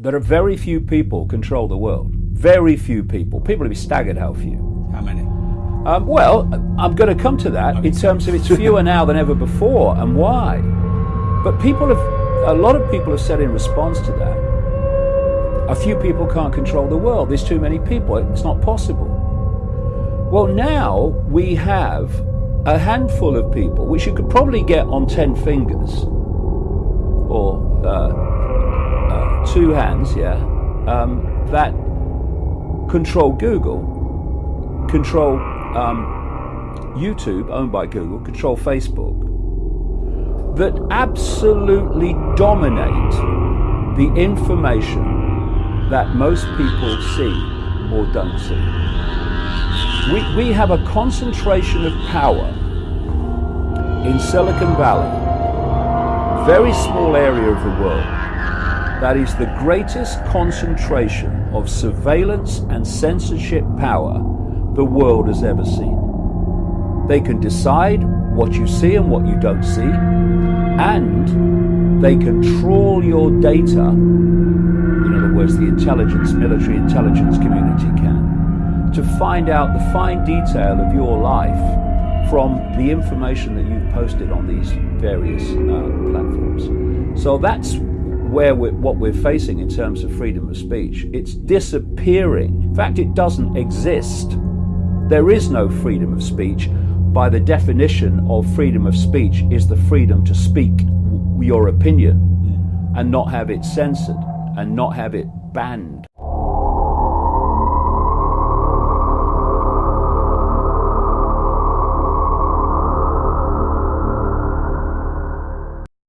that are very few people control the world. Very few people. People will be staggered how few. How many? Um, well, I'm going to come to that in terms of it's fewer now than ever before and why. But people have, a lot of people have said in response to that, a few people can't control the world. There's too many people. It's not possible. Well, now we have a handful of people, which you could probably get on 10 fingers or uh, two hands, yeah, um, that control Google, control um, YouTube, owned by Google, control Facebook, that absolutely dominate the information that most people see or don't see. We, we have a concentration of power in Silicon Valley, very small area of the world, that is the greatest concentration of surveillance and censorship power the world has ever seen. They can decide what you see and what you don't see, and they control your data. In other words, the intelligence, military intelligence community can, to find out the fine detail of your life from the information that you've posted on these various uh, platforms. So that's where we're, what we're facing in terms of freedom of speech. It's disappearing. In fact, it doesn't exist. There is no freedom of speech. By the definition of freedom of speech, is the freedom to speak your opinion and not have it censored and not have it banned.